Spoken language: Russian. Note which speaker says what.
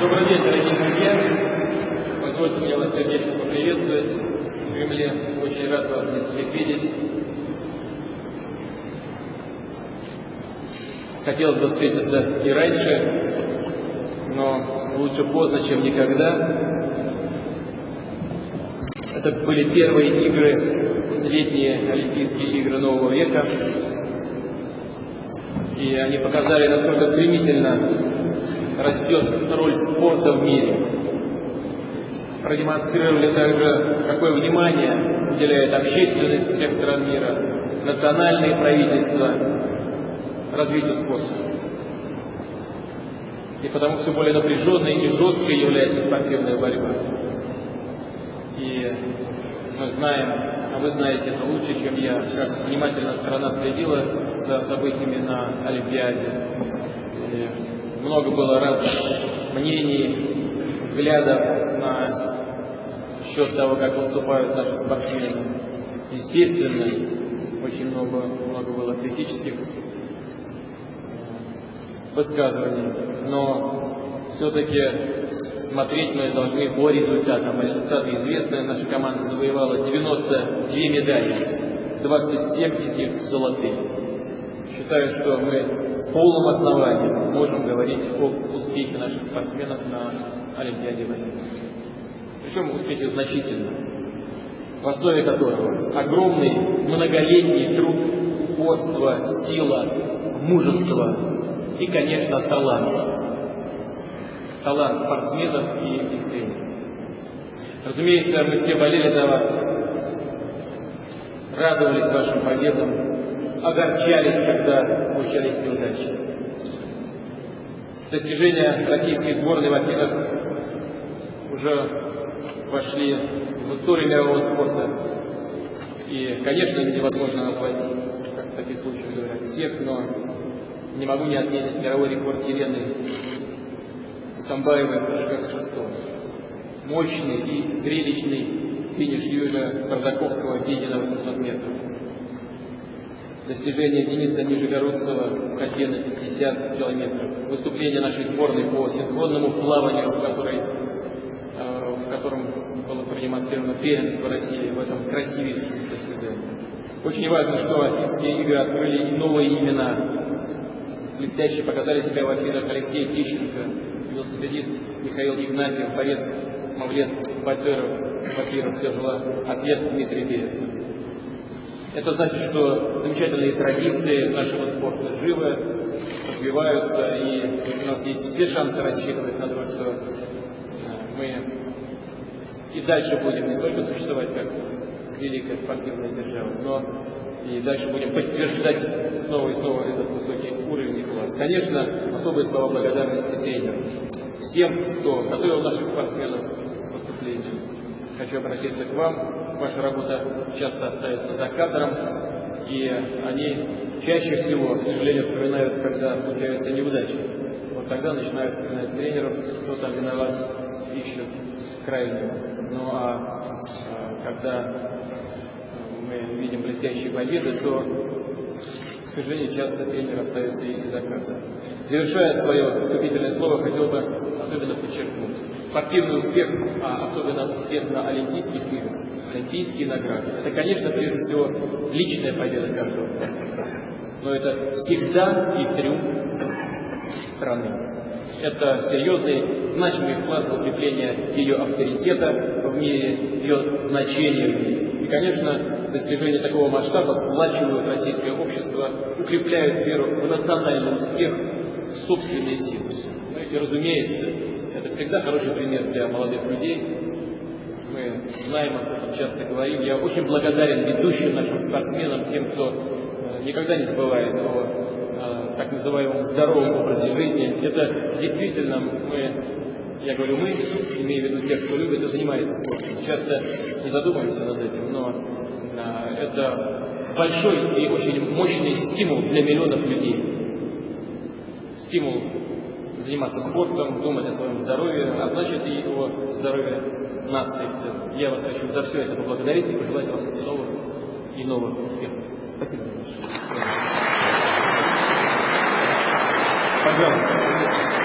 Speaker 1: Добрый день, дорогие друзья. Позвольте мне вас сердечно поприветствовать в Кремле. Очень рад вас здесь всех видеть. Хотелось бы встретиться и раньше, но лучше поздно, чем никогда. Это были первые игры, летние Олимпийские игры нового века. И они показали, насколько стремительно растет роль спорта в мире. Продемонстрировали также, какое внимание уделяет общественность всех стран мира, национальные правительства развитию спорта. И потому все более напряженной и жесткой является спортивная борьба. И мы знаем, а вы знаете это лучше, чем я, как внимательно страна следила за событиями на Олимпиаде. Много было разных мнений, взглядов на счет того, как выступают наши спортсмены. Естественно, очень много, много было критических высказываний, но все-таки смотреть мы должны по результатам. А результаты известны. Наша команда завоевала 92 медали, 27 из них золотые. Считаю, что мы с полным основанием можем говорить об успехе наших спортсменов на Олимпиаде в Причем успехи значительные, в основе которого огромный многолетний труд, упорство, сила, мужество и, конечно, талант. Талант спортсменов и их тренеров. Разумеется, мы все болели за вас, радовались вашим победам, огорчались, когда случались неудачи. Достижения российской сборной в Афинах уже вошли в историю мирового спорта. И, конечно, невозможно назвать, как в таких случаях говорят, всех, но не могу не отметить мировой рекорд Елены Самбаевой в прыжках шестом. Мощный и зрелищный финиш Юрия Бардаковского в на 800 метров. Достижение Дениса Нижегородцева в ходьбе на 50 километров. Выступление нашей сборной по синхронному плаванию, в, которой, э, в котором было продемонстрировано первенство России в этом красивейшем состязании. Очень важно, что Афинские игры открыли и новые имена. Блестяще показали себя в Афинах Алексей Тищенко, велосипедист Михаил Игнатьев, борец Мавлет Батыров, Батыров, тяжело атлет Дмитрий Березов. Это значит, что замечательные традиции нашего спорта живы, развиваются, и у нас есть все шансы рассчитывать на то, что э, мы и дальше будем не только существовать как великая спортивная держава, но и дальше будем подтверждать и снова этот высокий уровень и класс. Конечно, особые слова благодарности тренерам, всем, кто готовил наших спортсменов к выступлению. Хочу обратиться к вам. Ваша работа часто остается за кадром, и они чаще всего, к сожалению, вспоминают, когда случаются неудачи. Вот тогда начинают вспоминать тренеров, кто там виноват, ищут крайнего. Ну а, а когда мы видим блестящие победы, то, к сожалению, часто тренер остается и за кадром. Завершая свое вступительное слово, хотел бы. Спортивный успех, а особенно успех на Олимпийских играх, Олимпийские награды, это, конечно, прежде всего личная победа каждого спортсмена. Но это всегда и триумф страны. Это серьезный, значимый вклад в укрепление ее авторитета в мире, ее значения в мире конечно, достижения такого масштаба сплачивают российское общество, укрепляют веру в национальный успех, в собственные силы. И, разумеется, это всегда хороший пример для молодых людей. Мы знаем об этом, часто говорим. Я очень благодарен ведущим нашим спортсменам, тем, кто э, никогда не забывает о э, так называемом здоровом образе жизни. Это действительно мы я говорю мы, имею в виду тех, кто любит и занимается спортом. Часто не задумываемся над этим, но а, это большой и очень мощный стимул для миллионов людей. Стимул заниматься спортом, думать о своем здоровье, а значит и о здоровье нации в целом. Я вас хочу за все это поблагодарить и пожелать вам новых и новых успехов. Спасибо большое. Пожалуйста.